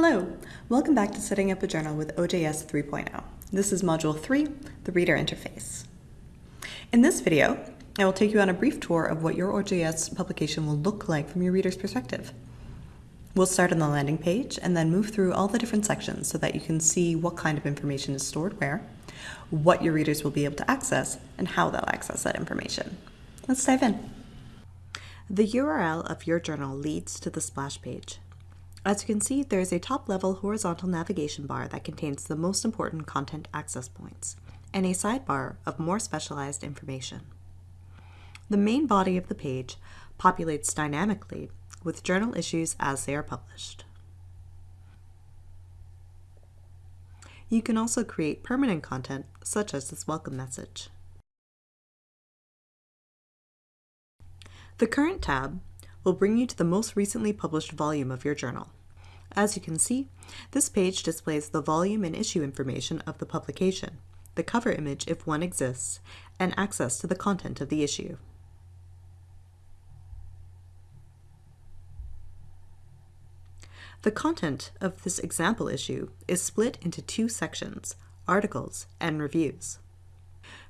Hello, welcome back to Setting Up a Journal with OJS 3.0. This is Module 3, the Reader Interface. In this video, I will take you on a brief tour of what your OJS publication will look like from your reader's perspective. We'll start on the landing page and then move through all the different sections so that you can see what kind of information is stored where, what your readers will be able to access, and how they'll access that information. Let's dive in. The URL of your journal leads to the splash page. As you can see, there is a top-level horizontal navigation bar that contains the most important content access points, and a sidebar of more specialized information. The main body of the page populates dynamically with journal issues as they are published. You can also create permanent content, such as this welcome message. The Current tab will bring you to the most recently published volume of your journal. As you can see, this page displays the volume and issue information of the publication, the cover image if one exists, and access to the content of the issue. The content of this example issue is split into two sections, articles and reviews.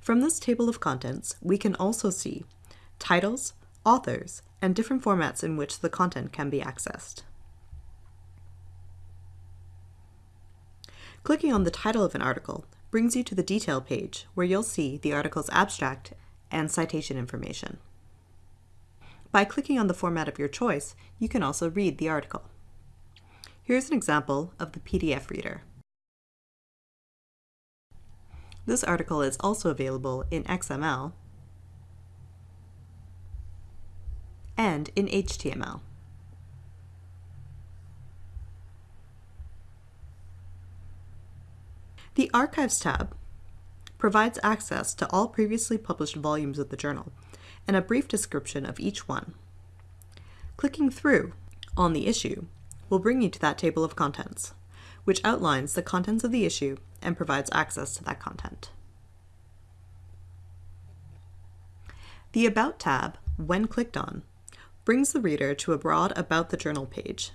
From this table of contents, we can also see titles, authors, and different formats in which the content can be accessed. Clicking on the title of an article brings you to the detail page where you'll see the article's abstract and citation information. By clicking on the format of your choice, you can also read the article. Here's an example of the PDF reader. This article is also available in XML and in HTML. The Archives tab provides access to all previously published volumes of the journal and a brief description of each one. Clicking through on the issue will bring you to that table of contents, which outlines the contents of the issue and provides access to that content. The About tab, when clicked on, brings the reader to a broad About the Journal page.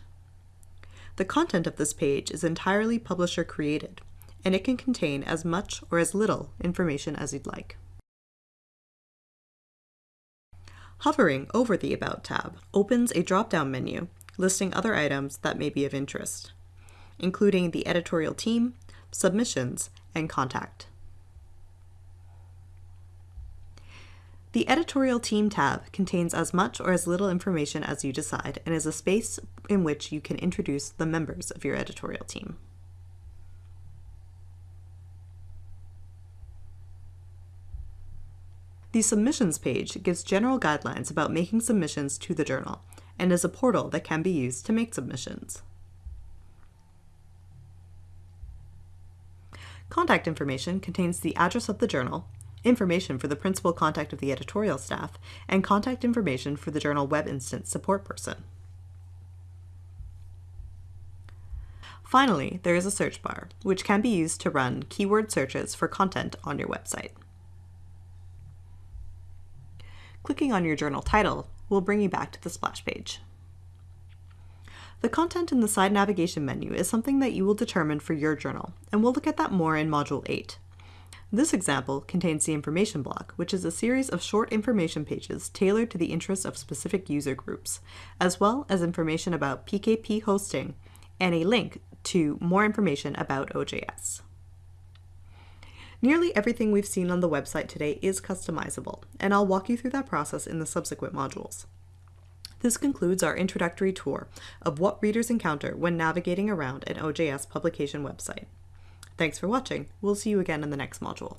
The content of this page is entirely publisher created, and it can contain as much or as little information as you'd like. Hovering over the About tab opens a drop-down menu listing other items that may be of interest, including the editorial team, submissions, and contact. The Editorial Team tab contains as much or as little information as you decide and is a space in which you can introduce the members of your editorial team. The Submissions page gives general guidelines about making submissions to the journal and is a portal that can be used to make submissions. Contact information contains the address of the journal, information for the principal contact of the editorial staff, and contact information for the journal web instance support person. Finally, there is a search bar, which can be used to run keyword searches for content on your website. Clicking on your journal title will bring you back to the splash page. The content in the side navigation menu is something that you will determine for your journal, and we'll look at that more in Module 8. This example contains the information block, which is a series of short information pages tailored to the interests of specific user groups, as well as information about PKP hosting and a link to more information about OJS. Nearly everything we've seen on the website today is customizable, and I'll walk you through that process in the subsequent modules. This concludes our introductory tour of what readers encounter when navigating around an OJS publication website. Thanks for watching. We'll see you again in the next module.